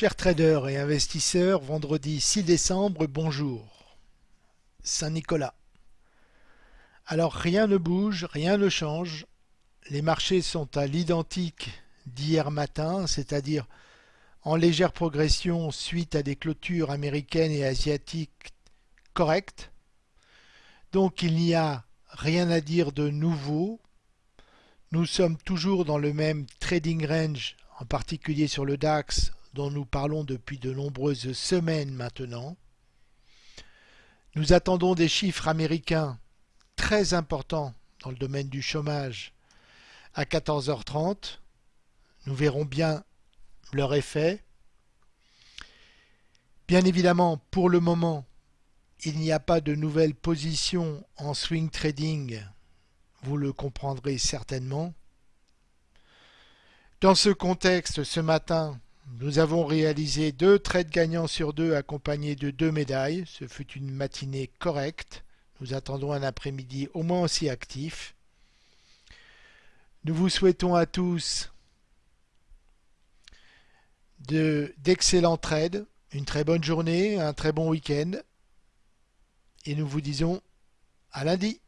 Chers traders et investisseurs, vendredi 6 décembre, bonjour. Saint-Nicolas. Alors rien ne bouge, rien ne change. Les marchés sont à l'identique d'hier matin, c'est-à-dire en légère progression suite à des clôtures américaines et asiatiques correctes. Donc il n'y a rien à dire de nouveau. Nous sommes toujours dans le même trading range, en particulier sur le DAX dont nous parlons depuis de nombreuses semaines maintenant. Nous attendons des chiffres américains très importants dans le domaine du chômage à 14h30. Nous verrons bien leur effet. Bien évidemment, pour le moment, il n'y a pas de nouvelles positions en swing trading, vous le comprendrez certainement. Dans ce contexte, ce matin, nous avons réalisé deux trades gagnants sur deux accompagnés de deux médailles. Ce fut une matinée correcte. Nous attendons un après-midi au moins aussi actif. Nous vous souhaitons à tous d'excellents trades, une très bonne journée, un très bon week-end. Et nous vous disons à lundi.